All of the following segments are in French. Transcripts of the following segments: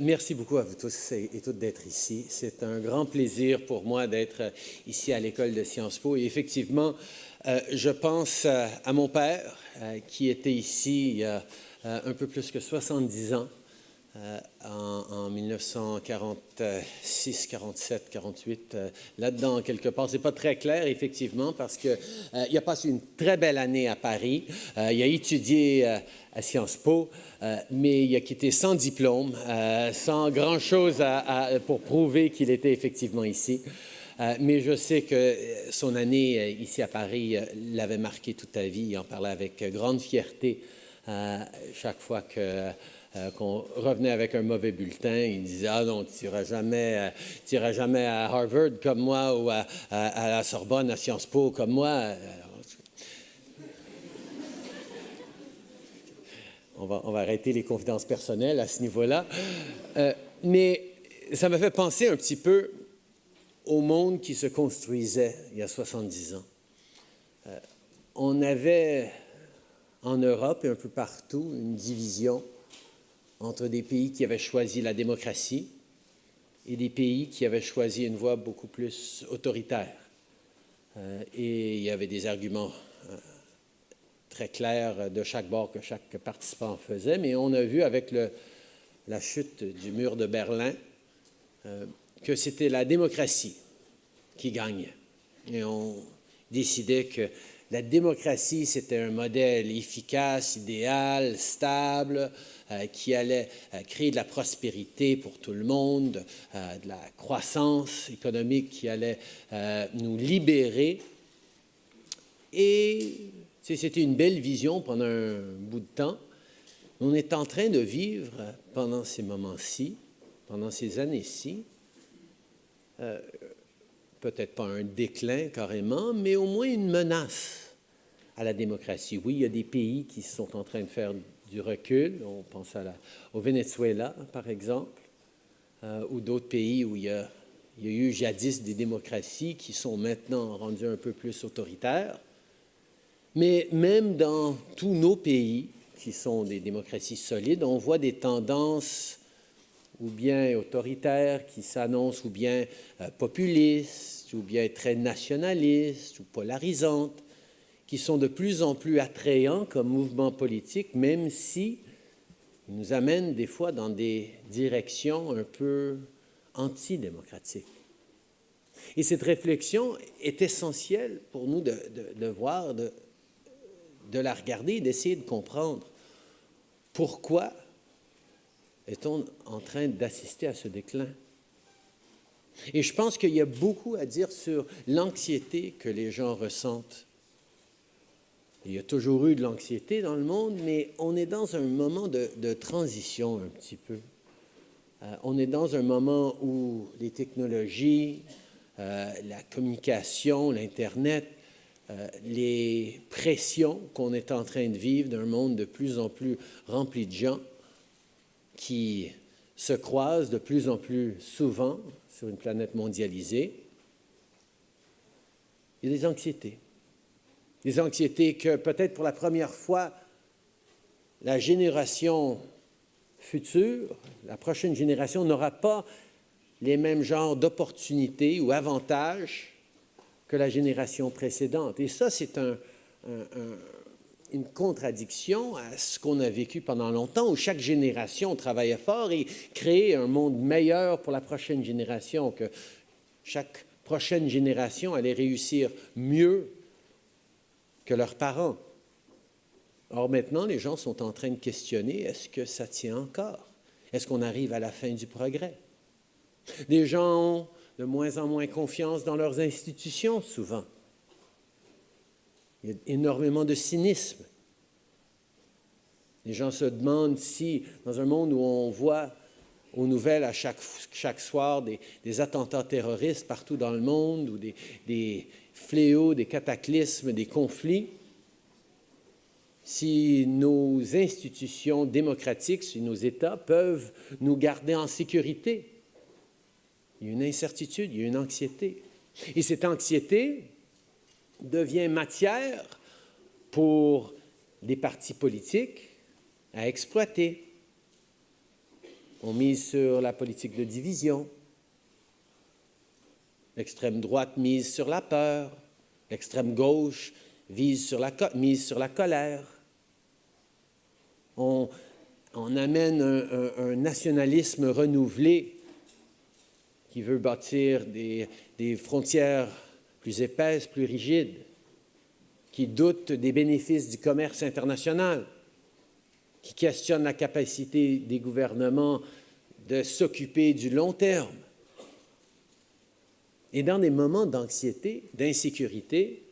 Merci beaucoup à vous tous et toutes d'être ici. C'est un grand plaisir pour moi d'être ici à l'École de Sciences Po. Et effectivement, euh, je pense euh, à mon père euh, qui était ici a un peu plus que 70 ans euh, en, 1946, 47, 48, là-dedans quelque part. C'est pas très clair, effectivement, parce qu'il euh, il a passé une très belle année à Paris. Euh, il a étudié à Sciences Po, mais il a quitté sans diplôme, sans grand-chose pour prouver qu'il était effectivement ici. mais je sais que son année ici à Paris l'avait marqué toute sa vie. Il en parlait avec grande fierté chaque fois que euh, qu'on revenait avec un mauvais bulletin. Il disait Ah non, tu n'iras jamais, euh, jamais à Harvard comme moi ou à, la Sorbonne, à Sciences Po comme moi. On va, on va, arrêter les confidences personnelles à ce niveau-là. Euh, mais ça m'a fait penser un petit peu au monde qui se construisait il y a 70 ans. on avait en Europe et un peu partout une division entre des pays qui avaient choisi la démocratie et des pays qui avaient choisi une voie beaucoup plus autoritaire. Euh, et il y avait des arguments euh, très clairs de chaque bord que chaque participant faisait, mais on a vu avec la chute du mur de Berlin euh, que c'était la démocratie qui gagnait. Et on décidait que la démocratie, c'était un modèle efficace, idéal, stable, euh, qui allait euh, créer de la prospérité pour tout le monde, euh, de la croissance économique qui allait nous libérer. Et c'était une belle vision pendant un bout de temps. On est en train de vivre pendant ces moments-ci, pendant ces années-ci, peut-être pas un déclin carrément, mais au moins une menace à la démocratie. Oui, il y a des pays qui sont en train de faire du recul. On pense au Venezuela, par exemple, euh, ou d'autres pays où il y, a, eu jadis des démocraties qui sont maintenant rendues un peu plus autoritaires. Mais même dans tous nos pays, qui sont des démocraties solides, on voit des tendances ou bien autoritaires qui s'annoncent, ou bien euh, populistes, ou bien très nationalistes, ou polarisantes qui sont de plus en plus attrayants comme mouvement politique, même si ils nous amènent des fois dans des directions un peu antidémocratiques. Et cette réflexion est essentielle pour nous de, voir, de la regarder d'essayer de comprendre pourquoi est-on en train d'assister à ce déclin? Et je pense qu'il y a beaucoup à dire sur l'anxiété que les gens ressentent il y a toujours eu de l'anxiété dans le monde, mais on est dans un moment de, transition un petit peu. Euh, on est dans un moment où les technologies, euh, la communication, l'Internet, euh, les pressions qu'on est en train de vivre d'un monde de plus en plus rempli de gens qui se croisent de plus en plus souvent sur une planète mondialisée, il y a des anxiétés des anxiétés que peut-être pour la première fois, la génération future, la prochaine génération n'aura pas les mêmes genres d'opportunités ou avantages que la génération précédente. Et ça, c'est une contradiction à ce qu'on a vécu pendant longtemps, où chaque génération travaillait fort et créait un monde meilleur pour la prochaine génération, que chaque prochaine génération allait réussir mieux que leurs parents. Or maintenant, les gens sont en train de questionner, est-ce que ça tient encore? Est-ce qu'on arrive à la fin du progrès? Les gens ont de moins en moins confiance dans leurs institutions, souvent. Il y a énormément de cynisme. Les gens se demandent si, dans un monde où on voit aux nouvelles à chaque, soir des, attentats terroristes partout dans le monde ou des fléaux, des cataclysmes, des conflits, si nos institutions démocratiques, si nos États peuvent nous garder en sécurité. Il y a une incertitude, il y a une anxiété. Et cette anxiété devient matière pour les partis politiques à exploiter. on mise sur la politique de division. L'extrême droite mise sur la peur. L'extrême gauche mise sur la colère. On, amène un, nationalisme renouvelé qui veut bâtir des frontières plus épaisses, plus rigides, qui doute des bénéfices du commerce international, qui questionne la capacité des gouvernements de s'occuper du long terme. Et dans des moments d'anxiété, d'insécurité,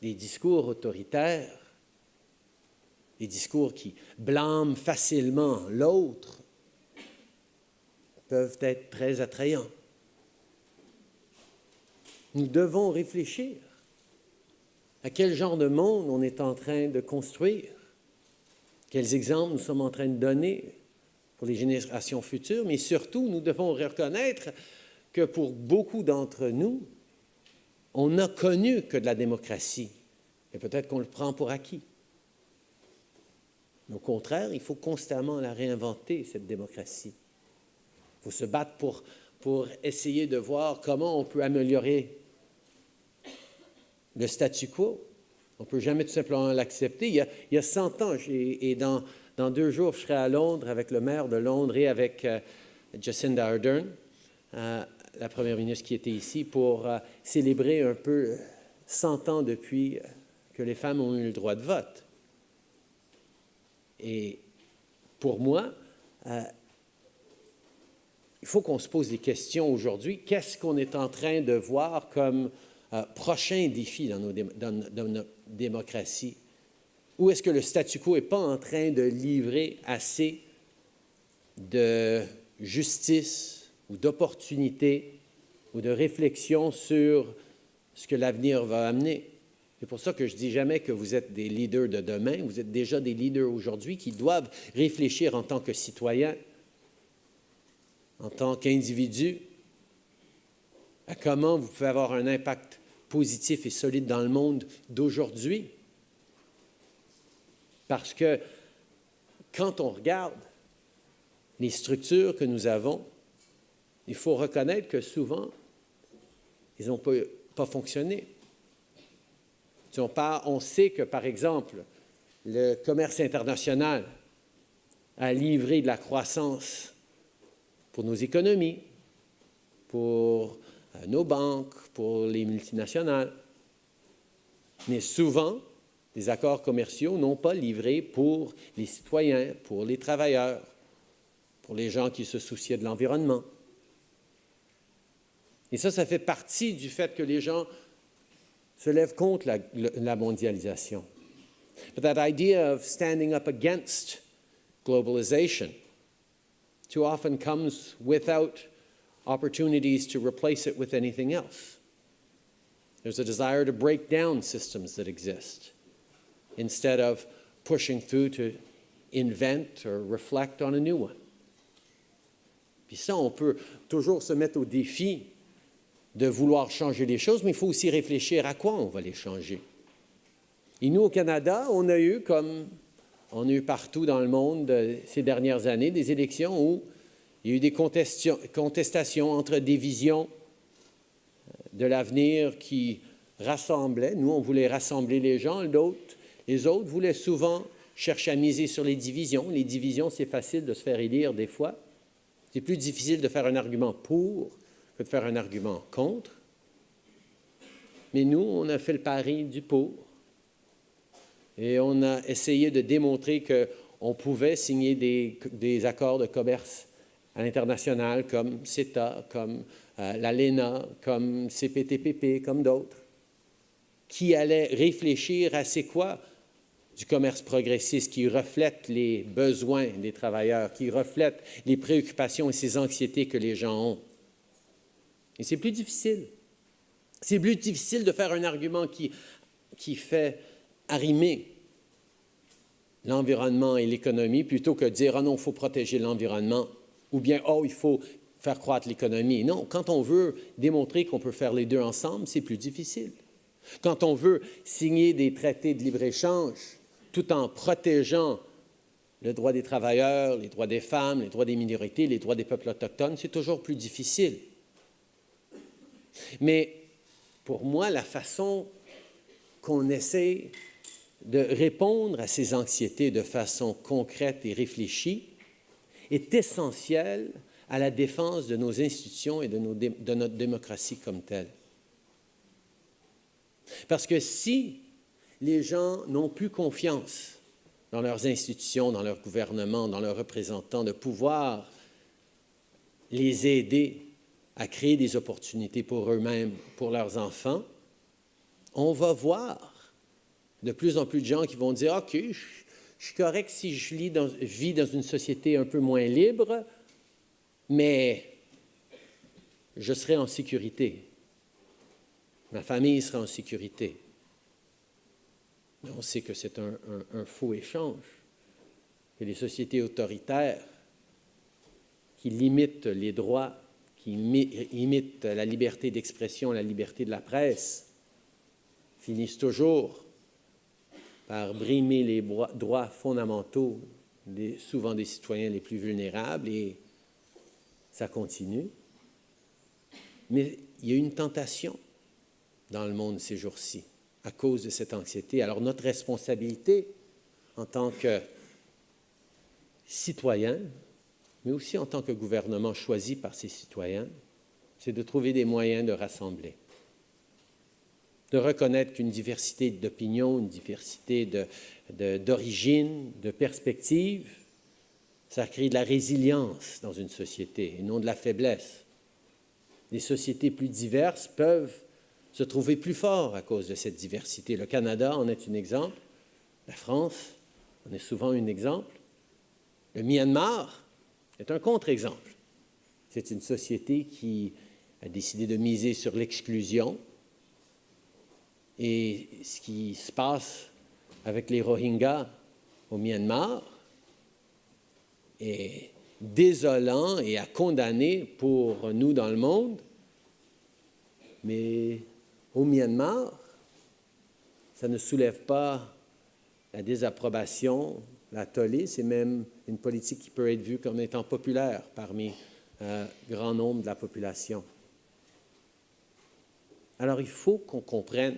des discours autoritaires, des discours qui blâment facilement l'autre, peuvent être très attrayants. Nous devons réfléchir à quel genre de monde on est en train de construire, quels exemples nous sommes en train de donner pour les générations futures, mais surtout, nous devons reconnaître que pour beaucoup d'entre nous, on n'a connu que de la démocratie, et peut-être qu'on le prend pour acquis. Au contraire, il faut constamment la réinventer, cette démocratie. Il faut se battre pour, pour essayer de voir comment on peut améliorer le statu quo. On ne peut jamais tout simplement l'accepter. Il, y a 100 ans, et dans, deux jours, je serai à Londres avec le maire de Londres et avec euh, Jacinda Ardern, euh, la première ministre qui était ici, pour euh, célébrer un peu 100 ans depuis que les femmes ont eu le droit de vote. Et pour moi, il faut qu'on se pose des questions aujourd'hui. Qu'est-ce qu'on est en train de voir comme euh, prochain défi dans, nos notre démocratie? Où est-ce que le statu quo n'est pas en train de livrer assez de justice ou d'opportunité ou de réflexion sur ce que l'avenir va amener? C'est pour ça que je dis jamais que vous êtes des leaders de demain, vous êtes déjà des leaders aujourd'hui qui doivent réfléchir en tant que citoyens en tant qu'individu, à comment vous pouvez avoir un impact positif et solide dans le monde d'aujourd'hui? Parce que quand on regarde les structures que nous avons, il faut reconnaître que souvent, ils n'ont pas, fonctionné. On, on sait que, par exemple, le commerce international a livré de la croissance pour nos économies, pour euh, nos banques, pour les multinationales. Mais souvent, les accords commerciaux n'ont pas livré pour les citoyens, pour les travailleurs, pour les gens qui se souciaient de l'environnement. Et ça, ça fait partie du fait que les gens se lèvent contre la, mondialisation. But that idea of standing up against globalization too often comes without opportunities to replace it with anything else. There's a desire to break down systems that exist instead of pushing through to invent or reflect on a new one. Puis ça, on peut toujours se mettre au défi de vouloir changer les choses, mais il faut aussi réfléchir à quoi on va les changer. Et nous, au Canada, on a eu comme on a eu partout dans le monde euh, ces dernières années des élections où il y a eu des contestations entre des visions euh, de l'avenir qui rassemblaient. Nous, on voulait rassembler les gens, les autres voulaient souvent chercher à miser sur les divisions. Les divisions, c'est facile de se faire élire des fois. C'est plus difficile de faire un argument pour que de faire un argument contre. Mais nous, on a fait le pari du pour. Et on a essayé de démontrer qu'on pouvait signer des, accords de commerce à l'international comme CETA, comme euh, l'ALENA, comme CPTPP, comme d'autres, qui allaient réfléchir à c'est quoi du commerce progressiste qui reflète les besoins des travailleurs, qui reflète les préoccupations et ces anxiétés que les gens ont. Et c'est plus difficile. C'est plus difficile de faire un argument qui, qui fait arrimer l'environnement et l'économie plutôt que de dire ah non, il faut protéger l'environnement ou bien oh, il faut faire croître l'économie. Non, quand on veut démontrer qu'on peut faire les deux ensemble, c'est plus difficile. Quand on veut signer des traités de libre-échange tout en protégeant le droit des travailleurs, les droits des femmes, les droits des minorités, les droits des peuples autochtones, c'est toujours plus difficile. Mais pour moi, la façon qu'on essaie de répondre à ces anxiétés de façon concrète et réfléchie est essentielle à la défense de nos institutions et de notre démocratie comme telle. Parce que si les gens n'ont plus confiance dans leurs institutions, dans leur gouvernement, dans leurs représentants, de pouvoir les aider à créer des opportunités pour eux-mêmes, pour leurs enfants, on va voir de plus en plus de gens qui vont dire, OK, je, suis correct si je vis dans, vis dans une société un peu moins libre, mais je serai en sécurité. Ma famille sera en sécurité. On sait que c'est un, faux échange. Et les sociétés autoritaires qui limitent les droits, qui imitent la liberté d'expression, la liberté de la presse, finissent toujours par brimer les droits fondamentaux, souvent des citoyens les plus vulnérables, et ça continue. Mais il y a une tentation dans le monde ces jours-ci à cause de cette anxiété. Alors notre responsabilité en tant que citoyen, mais aussi en tant que gouvernement choisi par ses citoyens, c'est de trouver des moyens de rassembler, de reconnaître qu'une diversité d'opinions, une diversité d'origines, de, perspectives, ça crée de la résilience dans une société et non de la faiblesse. Les sociétés plus diverses peuvent se trouver plus fort à cause de cette diversité. Le Canada en est un exemple, la France en est souvent un exemple, le Myanmar est un contre-exemple. C'est une société qui a décidé de miser sur l'exclusion et ce qui se passe avec les Rohingyas au Myanmar est désolant et à condamner pour nous dans le monde, mais au Myanmar, ça ne soulève pas la désapprobation, la tollée, c'est même une politique qui peut être vue comme étant populaire parmi un grand nombre de la population. Alors il faut qu'on comprenne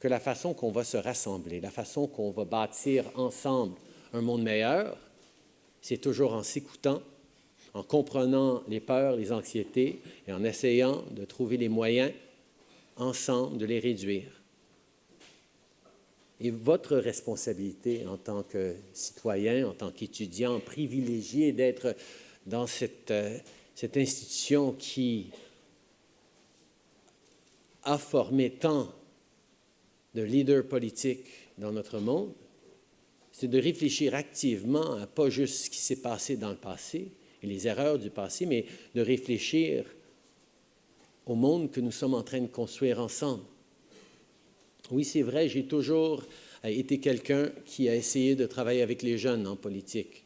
que la façon qu'on va se rassembler, la façon qu'on va bâtir ensemble un monde meilleur, c'est toujours en s'écoutant, en comprenant les peurs, les anxiétés et en essayant de trouver les moyens ensemble de les réduire. Et votre responsabilité en tant que citoyen, en tant qu'étudiant privilégié d'être dans cette, euh, cette institution qui a formé tant de leaders politiques dans notre monde, c'est de réfléchir activement à pas juste ce qui s'est passé dans le passé et les erreurs du passé, mais de réfléchir au monde que nous sommes en train de construire ensemble. Oui, c'est vrai, j'ai toujours euh, été quelqu'un qui a essayé de travailler avec les jeunes en politique.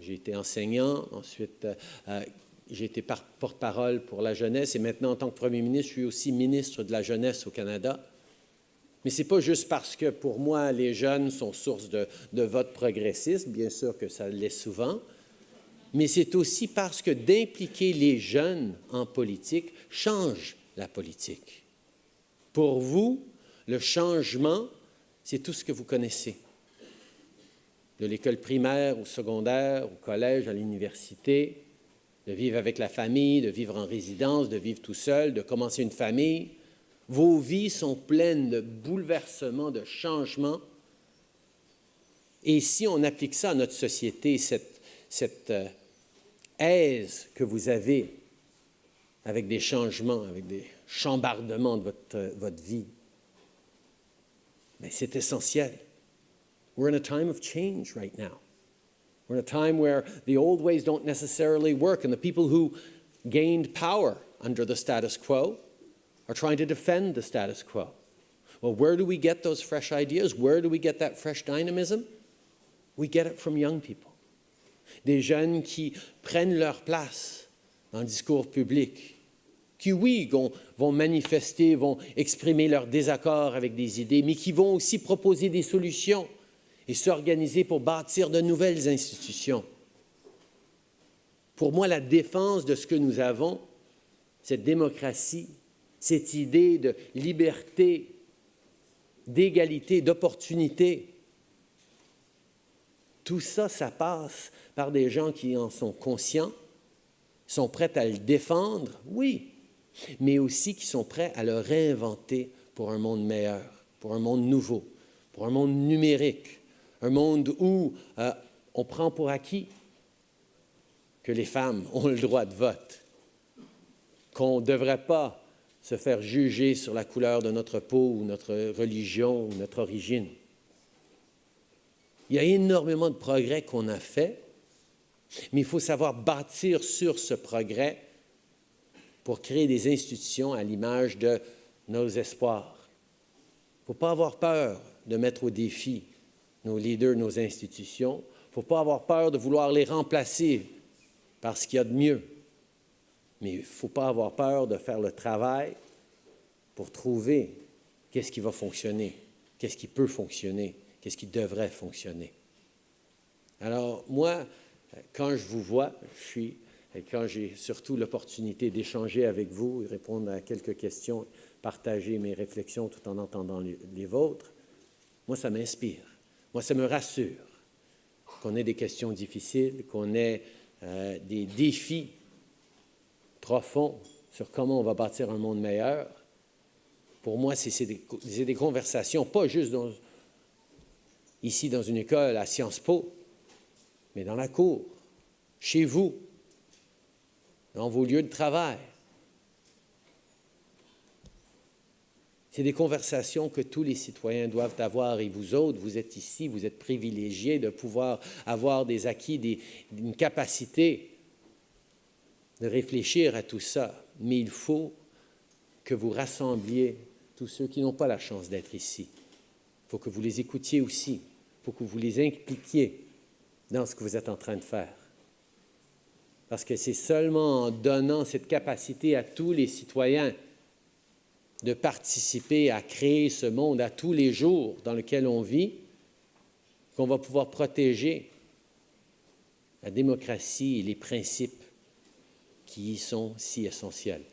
J'ai été enseignant, ensuite euh, euh, j'ai été porte-parole pour la jeunesse et maintenant, en tant que premier ministre, je suis aussi ministre de la jeunesse au Canada. Mais ce n'est pas juste parce que pour moi, les jeunes sont source de, vote progressiste, bien sûr que ça l'est souvent, mais c'est aussi parce que d'impliquer les jeunes en politique change la politique. Pour vous, le changement, c'est tout ce que vous connaissez. De l'école primaire au secondaire, au collège, à l'université, de vivre avec la famille, de vivre en résidence, de vivre tout seul, de commencer une famille. Vos vies sont pleines de bouleversements, de changements. Et si on applique ça à notre société, cette, cette euh, aise que vous avez avec des changements, avec des chambardements de votre, votre vie, mais c'est essentiel. We're in a time of change right now. We're in a time where the old ways don't necessarily work, and the people who gained power under the status quo are trying to defend the status quo. Well, where do we get those fresh ideas? Where do we get that fresh dynamism? We get it from young people des jeunes qui prennent leur place dans le discours public, qui, oui, vont, manifester, vont exprimer leur désaccord avec des idées, mais qui vont aussi proposer des solutions et s'organiser pour bâtir de nouvelles institutions. Pour moi, la défense de ce que nous avons, cette démocratie, cette idée de liberté, d'égalité, d'opportunité, tout ça, ça passe par des gens qui en sont conscients, sont prêts à le défendre, oui, mais aussi qui sont prêts à le réinventer pour un monde meilleur, pour un monde nouveau, pour un monde numérique, un monde où euh, on prend pour acquis que les femmes ont le droit de vote, qu'on ne devrait pas se faire juger sur la couleur de notre peau notre religion ou notre origine. Il y a énormément de progrès qu'on a fait, mais il faut savoir bâtir sur ce progrès pour créer des institutions à l'image de nos espoirs. Il ne faut pas avoir peur de mettre au défi nos leaders, nos institutions. Il ne faut pas avoir peur de vouloir les remplacer par ce qu'il y a de mieux. Mais il ne faut pas avoir peur de faire le travail pour trouver qu'est-ce qui va fonctionner, qu'est-ce qui peut fonctionner, qu'est-ce qui devrait fonctionner. Alors, moi, quand je vous vois, je suis, et quand j'ai surtout l'opportunité d'échanger avec vous, répondre à quelques questions, partager mes réflexions tout en entendant les vôtres, moi, ça m'inspire. Moi, ça me rassure qu'on ait des questions difficiles, qu'on ait euh, des défis profonds sur comment on va bâtir un monde meilleur. Pour moi, c'est des, des, conversations, pas juste ici dans une école à Sciences Po, mais dans la cour, chez vous, dans vos lieux de travail. C'est des conversations que tous les citoyens doivent avoir et vous autres, vous êtes ici, vous êtes privilégiés de pouvoir avoir des acquis, des, une capacité de réfléchir à tout ça. Mais il faut que vous rassembliez tous ceux qui n'ont pas la chance d'être ici. Il faut que vous les écoutiez aussi. Il faut que vous les impliquiez dans ce que vous êtes en train de faire. Parce que c'est seulement en donnant cette capacité à tous les citoyens de participer à créer ce monde à tous les jours dans lequel on vit qu'on va pouvoir protéger la démocratie et les principes qui y sont si essentiels.